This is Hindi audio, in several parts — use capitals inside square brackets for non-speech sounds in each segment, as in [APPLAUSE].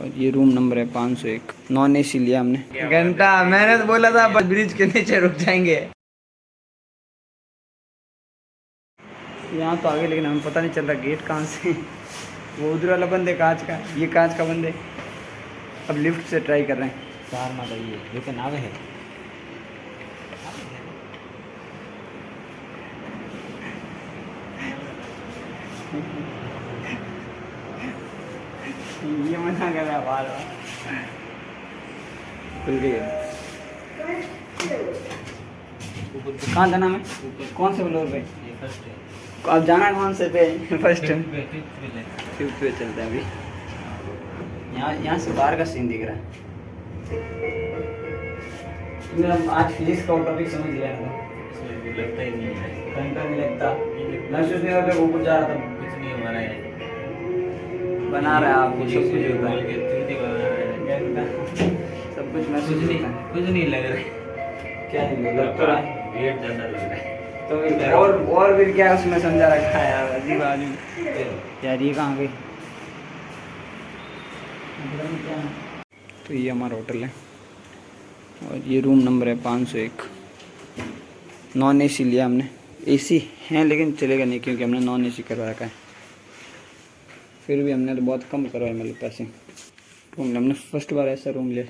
और ये रूम नंबर है पाँच सौ एक। नॉन ए सी लिया हमने। घंटा मैंने तो बोला था ब्रिज के नीचे रुक जाएँगे। यहाँ तो आगे लेकिन हमें पता नहीं चल रहा गेट कहाँ से वो उधर वाला बंद है कांच का। ये कांच का बंद। है अब लिफ्ट से ट्राई कर रहे हैं। चार माता ये लेकिन आवे है। [LAUGHS] ये मना कर रहा है बार बार खुल गई कहाँ जाना है? कौन से फ्लोर पे? अब जाना कौन से पे? फ़र्स्ट फिफ्थ पे चलते हैं अभी। यहाँ यहाँ से बाहर का सीन दिख रहा है। तुमने आज फिजिक्स का टॉपिक समझ लिया था लगता ही नहीं है। नहीं लगता। नहीं लगता। महसूस नहीं होता ऊपर जा रहा था। कुछ नहीं हमारा है। बना रहा है आपको सब कुछ होता है। है सब कुछ महसूस कुछ नहीं होता है। कुछ नहीं लग रहा क्या नहीं लग तो रहा है? वेट ज़्यादा लग रहा है। तो और और फिर क्या उसमें समझा रखा है यार अजीब आदमी। यार ये कहाँ गई तो ये हमारा होटल है। और ये रूम नंबर है पाँच सौ एक। नॉन एसी लिया हमने। एसी है लेकिन चलेगा नहीं क्योंकि हमने नॉन एसी करवा रखा है। फिर भी हमने तो बहुत कम करवाए मतलब पैसे। रूम हमने फ़र्स्ट बार ऐसा रूम लिया।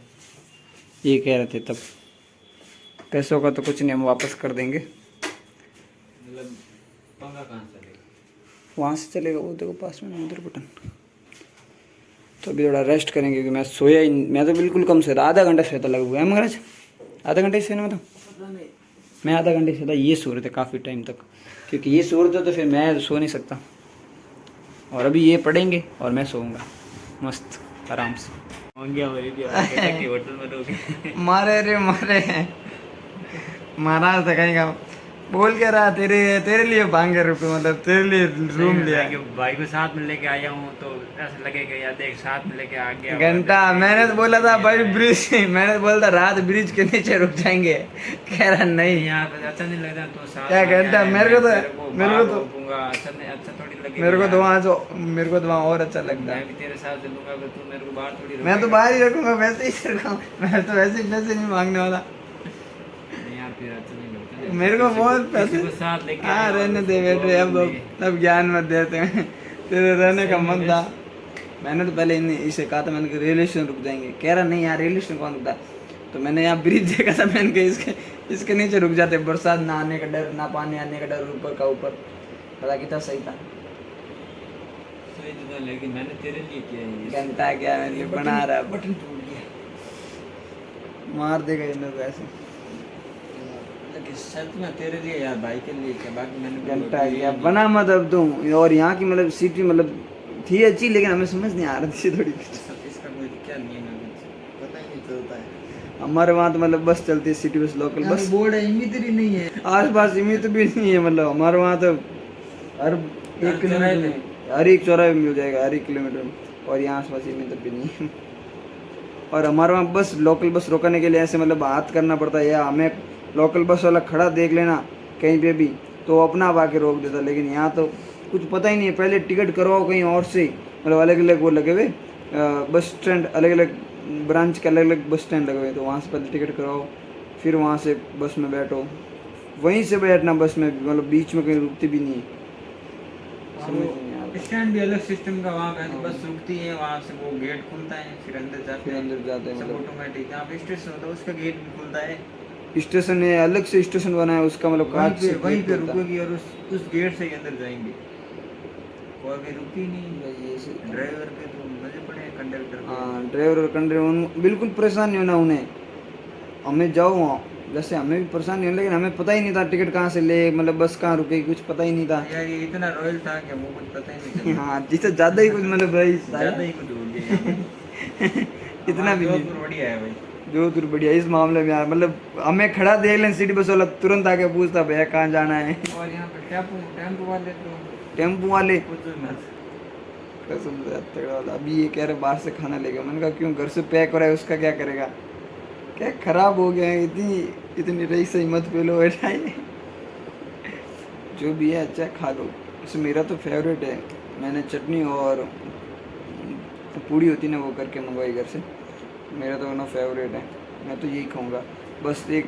ये कह रहे थे तब। पैसों का तो कुछ नहीं हम वापस कर देंगे। मतलब कहाँ से वहाँ से चलेगा वो देखो पास में उधर बटन तो अभी थोड़ा रेस्ट करेंगे क्योंकि मैं सोया ही मैं तो बिल्कुल कम सोया था। आधा घंटा सोया था लगभग है मगरज आधा घंटे सोने में तो? मैं आधा घंटे सोया था ये सो रहे थे काफ़ी टाइम तक। क्योंकि ये सो रहे थे तो फिर मैं सो नहीं सकता। और अभी ये पढ़ेंगे और मैं सोऊँगा। मस्त आराम से। मेरी [LAUGHS] मारे रे मारे। महाराज था कहीं का। बोल के रहा तेरे तेरे लिए मांगे रुपये मतलब तेरे लिए रूम लिया। भाई को साथ में लेके आया हूँ तो ऐसा लगेगा यार देख साथ में लेके आ गया। घंटा मैंने तो बोला था भाई ब्रिज [LAUGHS] मैंने तो बोला था रात ब्रिज के नीचे रुक जाएँगे। कह रहा नहीं। यहाँ पे अच्छा नहीं लगता तो साथ क्या घंटा? मेरे को तो- मेरे को तो- अच्छा अच्छा मेरे को तो। वहाँ जो मेरे को तो वहाँ और अच्छा लगता है। तेरे साथ चलूँगा अगर तू मेरे को बाहर थोड़ी मैं तो बाहर ही रखूँगा वैसे ही रखूँगा। मैं तो वैसे ही पैसे नहीं मांगने वाला। अच्छा मेरे को बहुत पैसे हाँ रहने दे बेटे अब बोल अब ज्ञान मत देते हैं तेरे रहने का मन था। मैंने तो पहले इन्हें इसे कहा था मैंने कहा रेलवे स्टेशन रुक जाएँगे। कह रहा नहीं यार रेलवे स्टेशन कौन रुकता? तो मैंने यहाँ ब्रिज देखा था मैंने कहा इसके इसके नीचे रुक जाते बरसात ना आने का डर ना पानी आने का डर ऊपर का ऊपर। पता कितना सही था। सही तो था, लेकिन मैंने तेरे लिए किया है क्या बना रहा बटन टूट गया। मार देगा इन लोग ऐसे। लेकिन में तेरे लिए यार भाई के लिए क्या? बाकी मैंने घंटा क्या बना मत अब तुम और यहाँ की मतलब सिटी मतलब थी अच्छी लेकिन हमें समझ नहीं आ रही थी थोड़ी। इसका कोई क्या नियम है? पता ही नहीं चलता है। हमारे वहाँ तो मतलब बस चलती है city bus local bus board है इमित्री नहीं है। आस पास सीमित भी नहीं है मतलब हमारे वहाँ तो हर हर एक किलोमीटर हर एक चौराहे में मिल जाएगा हर एक किलोमीटर में। और यहाँ आस पास सीमित भी नहीं और हमारे वहाँ बस लोकल बस रोकने के लिए ऐसे मतलब हाथ करना पड़ता है या हमें लोकल बस वाला खड़ा देख लेना कहीं पे भी तो अपना आप आके रोक देता लेकिन यहाँ तो कुछ पता ही नहीं है पहले टिकट करवाओ कहीं और से। मतलब अलग अलग वो लगे हुए बस स्टैंड अलग अलग ब्रांच के अलग अलग बस स्टैंड लगे हुए तो वहाँ से पहले टिकट करवाओ फिर वहाँ से बस में बैठो। वहीं से बैठना बस में मतलब बीच में कहीं रुकती भी नहीं है। समझ स्टैंड भी अलग सिस्टम का वहाँ पे बस रुकती है वहाँ से वो गेट खुलता है फिर अंदर जाते फिर हैं अंदर जाते हैं सब मतलब। ऑटोमेटिक यहाँ पे स्टेशन होता है उसका गेट भी खुलता है। स्टेशन है अलग से स्टेशन बना है उसका मतलब कांच से वहीं पे। रुकोगी और उस उस गेट से ही अंदर जाएँगे। और भी रुकी नहीं। ड्राइवर के तो मज़े पड़े हैं कंडक्टर हाँ ड्राइवर और कंडक्टर बिल्कुल परेशान नहीं होना उन्हें। हमें जाओ वहाँ। जैसे हमें भी परेशान नहीं लेकिन हमें पता ही नहीं था टिकट कहाँ से ले मतलब बस कहाँ रुकेगी कुछ पता ही नहीं था। यार ये इतना रॉयल था कि वो कुछ पता ही नहीं चला हाँ जिससे ज़्यादा ही कुछ मतलब भाई ज़्यादा ही कुछ हो गया। [LAUGHS] इतना भी जोधपुर बढ़िया है भाई। जोधपुर बढ़िया इस मामले में यार मतलब हमें खड़ा देख लें सिटी बस वाला तुरंत आके पूछता भैया कहाँ जाना है? और यहाँ पे टेंपो टेंपो वाले तो टेंपो वाला। अभी ये कह रहे बाहर से खाना लेगा मैंने कहा क्यों घर से पैक हो रहा है उसका क्या करेगा? क्या खराब हो गया है इतनी इतनी रही सही मत पे लो ये। जो भी है अच्छा खा लो। वैसे मेरा तो फेवरेट है। मैंने चटनी और पूड़ी होती ना वो करके मंगवाई घर से। मेरा तो ना फेवरेट है। मैं तो यही खाऊँगा। बस एक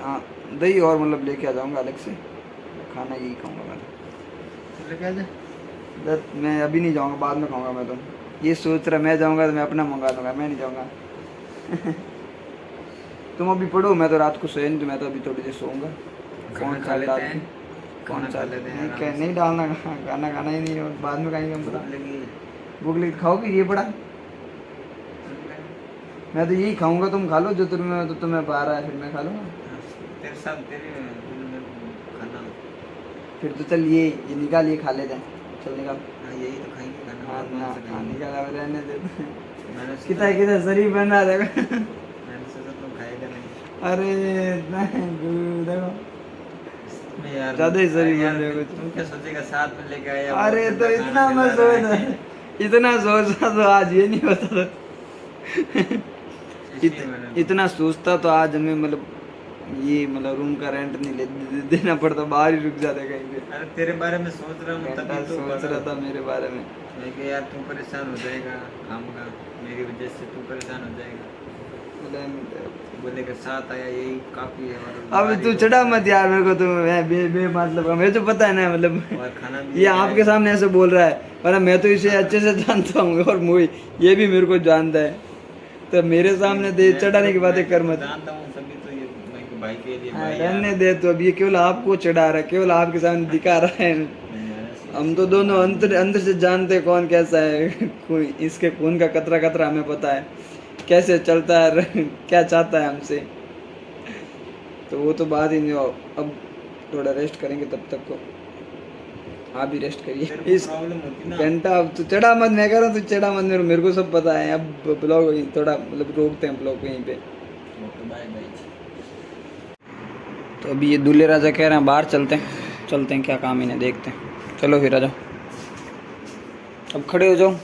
हाँ दही और मतलब लेके आ जाऊँगा अलग से। खाना यही खाऊँगा मैं। जा। दस मैं अभी नहीं जाऊँगा बाद में खाऊँगा मैं तो। ये सोच रहा मैं जाऊँगा तो मैं अपना मंगा लूँगा मैं नहीं जाऊँगा। [LAUGHS] तुम अभी पढ़ो मैं तो रात को सोया नहीं तो मैं तो अभी थोड़ी देर सोऊँगा। खाना कौन खा लेते हैं। कौन खाना खा लेते हैं नहीं नहीं डालना खाना खाना ही नहीं और बाद में खाएँगे हम पता भूख लगी भूख लगी खाओगे ये पड़ा मैं तो यही खाऊँगा तुम खा लो जो तुम्हें तो तुम्हें पा रहा है फिर मैं खा लूँगा। फिर तो चल ये ये निकाल ये खा लेते हैं चल निकाल। हाँ यही तो खाएँगे खाना हाँ हाँ? निकाल रहने दे। मैंने सोचा- कितना कितना शरीर बन रहा देखो मैंने सोचा तुम खाएगा नहीं अरे नहीं गुरु देखो ज़्यादा ही यार बन रहे हो कुछ। तुम क्या सोचेगा साथ में लेके आया अरे तो इतना मैं। सोच इतना सोचता तो आज ये नहीं होता था। इत, इतना सोचता तो आज हमें मतलब ये मतलब रूम का रेंट नहीं ले दे- देना पड़ता बाहर ही रुक जाते कहीं पे। अरे तेरे बारे में सोच रहा हूँ तभी तो सोच रहा था मेरे बारे में। यार तू परेशान हो जाएगा काम का मेरी वजह से तू परेशान हो जाएगा। बोले के साथ आया यही काफ़ी है अब तू चढ़ा मत यार मेरे को तो मैं बे, बे मतलब मुझे तो पता है ना मतलब ये आपके सामने ऐसे बोल रहा है वरना मैं तो इसे अच्छे से जानता हूँ और मोई ये भी मेरे को जानता है। तो मेरे सामने दे चढ़ाने तो- की बातें कर तो मत। जानता हूँ सभी तो ये मैं कि भाई के लिए हाँ, रहने दे तो अब ये केवल आपको चढ़ा रहा है केवल आपके सामने दिखा रहा है। हम तो दोनों अंदर अंदर से जानते कौन कैसा है [LAUGHS] कोई इसके खून का कतरा कतरा हमें पता है। कैसे चलता है क्या चाहता है हमसे? तो वो तो बात ही नहीं हो अब थोड़ा रेस्ट करेंगे तब तक को। आप भी रेस्ट करिए। इस घंटा अब तो चढ़ा मत मैं कह रहा हूँ तू चढ़ा मत। मेरे मेरे को सब पता है। अब ब्लॉग थोड़ा मतलब रोकते हैं ब्लॉग यहीं पे। तो अभी ये दूल्हे राजा कह रहे हैं बाहर चलते हैं। चलते हैं क्या काम इन्हें देखते हैं। चलो फिर आ जाओ। अब खड़े हो जाओ।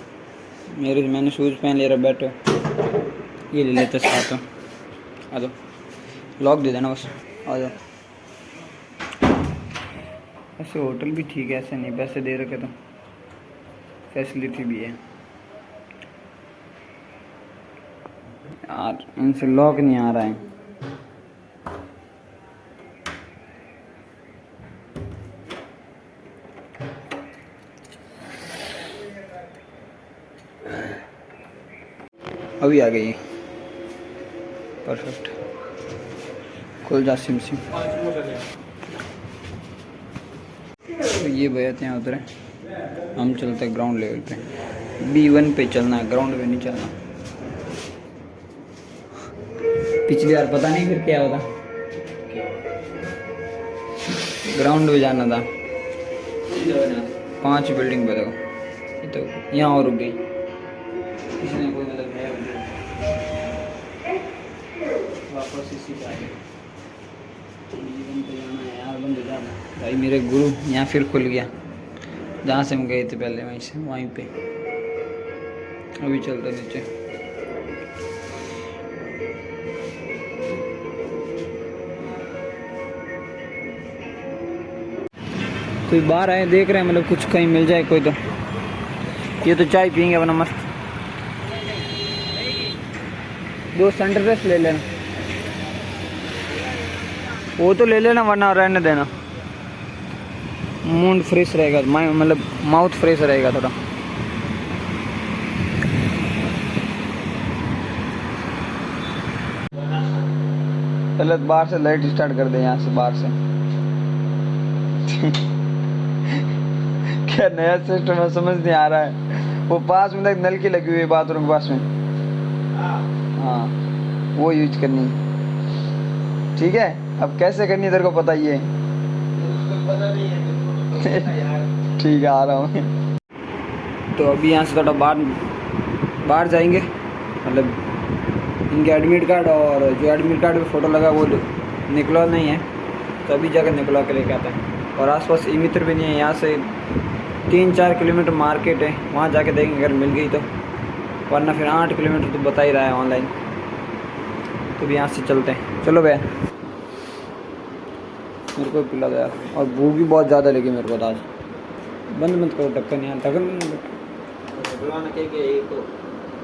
मेरे मैंने शूज़ पहन ले रहा बैठो। ये ले लेते साथ में। आ जाओ लॉक दे देना बस। आ जाओ ऐसे होटल भी ठीक है ऐसे नहीं। पैसे दे रखे तो। फैसिलिटी भी है। यार इनसे लॉक नहीं आ रहा है। अभी आ गई। परफेक्ट। खुल जा सिम सिम। तो ये भैया थे यहाँ उतरे हम चलते हैं ग्राउंड लेवल पे। बी वन पे चलना है ग्राउंड पे नहीं चलना। पिछली बार पता नहीं फिर क्या होता। ग्राउंड पे जाना था। पाँच बिल्डिंग पे देखो। तो यहाँ और रुक गई। वापस इसी जाना भाई, मेरे गुरु यहाँ फिर खुल गया। जहाँ से हम गए थे पहले, वहीं से, वहीं पे। अभी चलते नीचे। कोई बाहर आए, देख रहे हैं मतलब कुछ कहीं मिल जाए कोई तो। ये तो चाय पियेंगे, अपना मस्त। दो फ्रेश ले लेना। वो तो ले लेना, वरना रहने देना। मूड फ्रेश रहेगा मतलब माउथ फ्रेश रहेगा थोड़ा। पहले तो बाहर से लाइट स्टार्ट कर दे, यहाँ से बाहर से। क्या नया सिस्टम है, समझ नहीं आ रहा है। वो पास में तक नल की लगी हुई है बाथरूम के पास में। हाँ वो यूज़ करनी। ठीक है? अब कैसे करनी तेरे को पता है [LAUGHS] ठीक है, आ रहा हूँ। तो अभी यहाँ से थोड़ा बाहर बाहर जाएँगे। मतलब इनके एडमिट कार्ड और जो एडमिट कार्ड पे फ़ोटो लगा वो निकला नहीं है। तो अभी जाकर निकला के लेके आते हैं। और आसपास ई मित्र भी नहीं है। यहाँ से तीन चार किलोमीटर मार्केट है। वहाँ जाके देखेंगे, अगर मिल गई तो। वरना फिर आठ किलोमीटर तो बता ही रहा है ऑनलाइन। तो भी यहाँ से चलते हैं। चलो भैया। मेरे को पिला यार और भूख भी बहुत ज़्यादा लगी मेरे को आज बंद मत करो, ढक्कन यार ढक्कन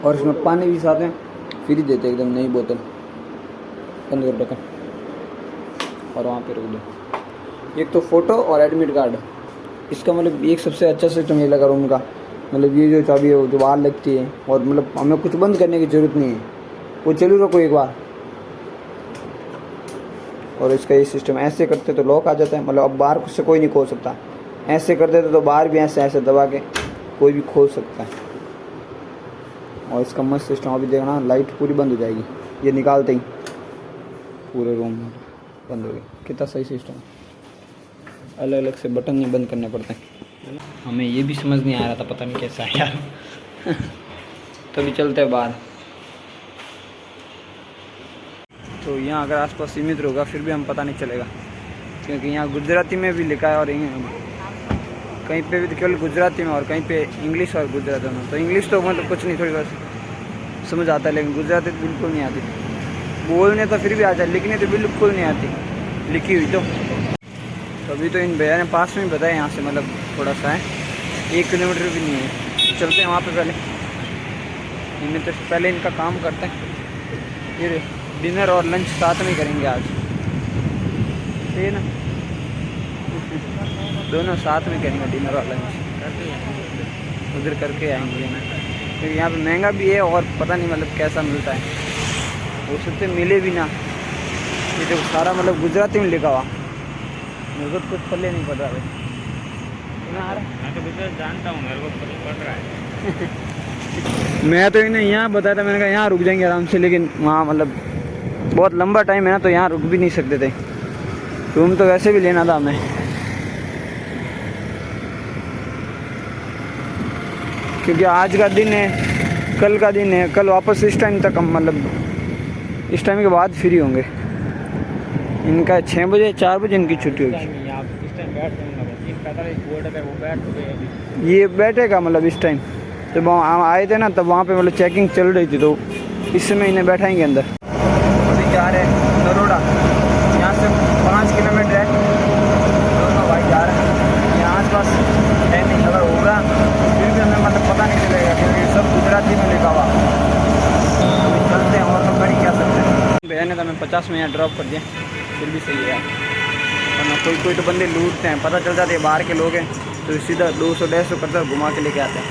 और इसमें पानी भी साथ में फ्री देते एकदम नई बोतल। बंद करो रखा और वहाँ पे रख दो। एक तो फ़ोटो और एडमिट कार्ड। इसका मतलब एक सबसे अच्छा सिस्टम ये लगा रूम का। मतलब ये जो चाबी है, वो जो बाहर लगती है। और मतलब हमें कुछ बंद करने की ज़रूरत नहीं है। वो चलू रखो एक बार। और इसका ये सिस्टम ऐसे करते तो लॉक आ जाता है। मतलब अब बाहर से कोई नहीं खोल सकता। ऐसे कर देते तो बाहर भी ऐसे ऐसे दबा के कोई भी खोल सकता है। और इसका मस्त सिस्टम अभी देखना लाइट पूरी बंद हो जाएगी। ये निकालते ही। पूरे रूम में बंद हो गई कितना सही सिस्टम अलग अलग से बटन नहीं बंद करने पड़ते हमें ये भी समझ नहीं आ रहा था, पता नहीं कैसा यार। [LAUGHS] तो भी चलते हैं बाहर। तो यहाँ अगर आसपास सीमित होगा फिर भी हम पता नहीं चलेगा। क्योंकि यहाँ गुजराती में भी लिखा है और कहीं पे भी तो केवल गुजराती में और कहीं पे इंग्लिश और गुजराती में तो इंग्लिश तो मतलब कुछ नहीं थोड़ी बहुत समझ आता है, लेकिन गुजराती तो बिल्कुल नहीं आती। बोलने तो फिर भी आ जाए लिखने तो बिल्कुल नहीं आती। लिखी हुई तो। तो अभी तो इन भैया ने पास में बताया यहाँ से मतलब थोड़ा सा है। एक किलोमीटर भी नहीं है। चलते हैं वहाँ पे पहले। इनमें तो पहले इनका काम करते हैं। फिर डिनर और लंच साथ में करेंगे आज। ठीक है ना? दोनों साथ में करेंगे डिनर और लंच। उधर करके आएँगे ना। क्योंकि यहाँ पे महँगा भी है और पता नहीं मतलब कैसा मिलता है। वो सबसे मिले भी ना। ये देखो सारा मतलब गुजराती में लिखा हुआ। मेरे को कुछ पल्ले नहीं भाई। है? मैं तो जानता हूँ मेरे को पड़ रहा है। [LAUGHS] मैं तो इन्हें यहाँ बताया था मैंने कहा यहाँ रुक जाएँगे आराम से लेकिन वहाँ मतलब बहुत लंबा टाइम है ना तो यहाँ रुक भी नहीं सकते थे। रूम तो वैसे भी लेना था हमें क्योंकि आज का दिन है कल का दिन है कल वापस इस टाइम तक हम मतलब इस टाइम के बाद फ्री होंगे। इनका छः बजे चार बजे इनकी छुट्टी होगी। अभी। ये बैठेगा मतलब इस टाइम जब हम आए थे ना तब वहाँ पे मतलब चेकिंग चल रही थी तो इस समय इन्हें बैठाएँगे अंदर अभी जा रहे हैं नरोड़ा यहाँ से पाँच किलोमीटर है दोनों भाई जा रहे हैं यहाँ आस पास है नहीं अगर होगा फिर भी हमें मतलब पता नहीं चलेगा क्योंकि सब गुजराती में लिखा हुआ अभी चलते हैं और तो कर ही क्या सकते हैं भैया ने तो हमें पचास में यहाँ ड्रॉप कर दिया। फिर भी सही है वरना कोई कोई तो बंदे लूटते हैं। पता चल जाते हैं बाहर के लोग हैं तो सीधा दो सौ डेढ़ सौ करता घुमा के लेके आते हैं।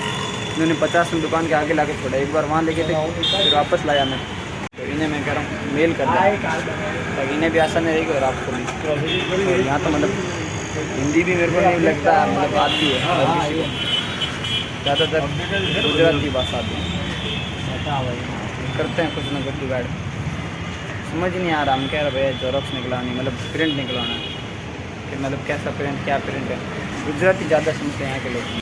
इन्होंने पचास में दुकान के आगे ला के छोड़ा एक बार वहाँ लेके थे, फिर वापस लाया मैं। तो इन्हें मैं कह रहा हूँ मेल कर दिया ताकि इन्हें भी आसानी रहेगी और आपको और यहाँ तो मतलब हिंदी भी मेरे को नहीं लगता मतलब आती है ज़्यादातर गुजराती भाषा आती है। करते हैं कुछ ना कुछ जुगाड़ समझ नहीं आ रहा। हम कह रहे भैया जोरक्स निकलानी मतलब प्रिंट निकलाना कि मतलब कैसा प्रिंट क्या प्रिंट है? गुजराती ज़्यादा समझते हैं यहाँ के लोग।